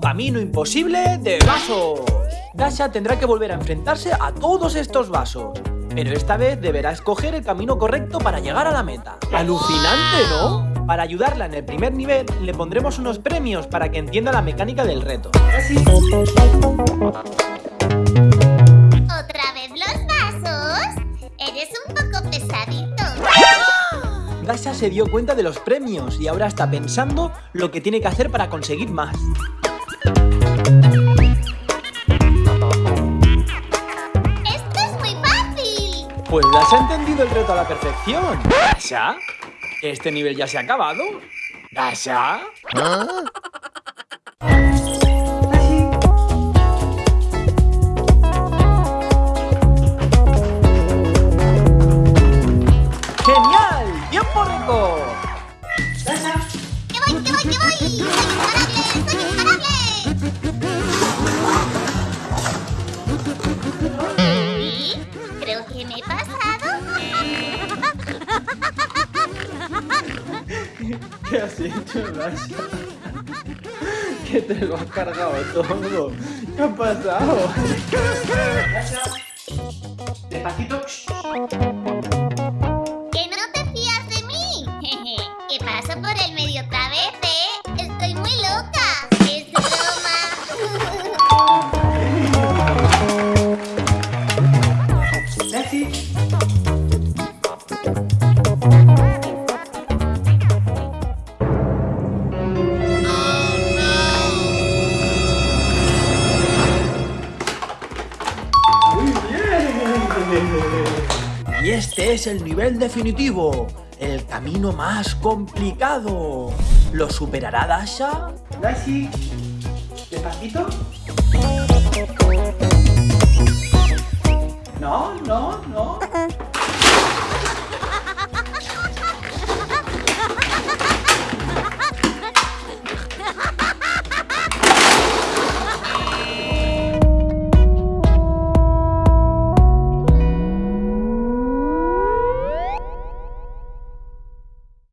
camino imposible de vasos. Dasha tendrá que volver a enfrentarse a todos estos vasos. Pero esta vez deberá escoger el camino correcto para llegar a la meta. ¡Alucinante, ¿no? Para ayudarla en el primer nivel, le pondremos unos premios para que entienda la mecánica del reto. ¿Otra vez los vasos? Eres un poco pesadito. Dasha se dio cuenta de los premios y ahora está pensando lo que tiene que hacer para conseguir más. ¡Esto es muy fácil! Pues Dasha ha entendido el reto a la perfección. ¿Dasha? ¿Este nivel ya se ha acabado? ¿Dasha? ¡Genial! ¡Tiempo récord! Me he pasado. ¿Qué has hecho, Dasha? Que te lo has cargado todo. ¿Qué ha pasado? Despacito. Y este es el nivel definitivo, el camino más complicado. ¿Lo superará Dasha? Dashi, despacito.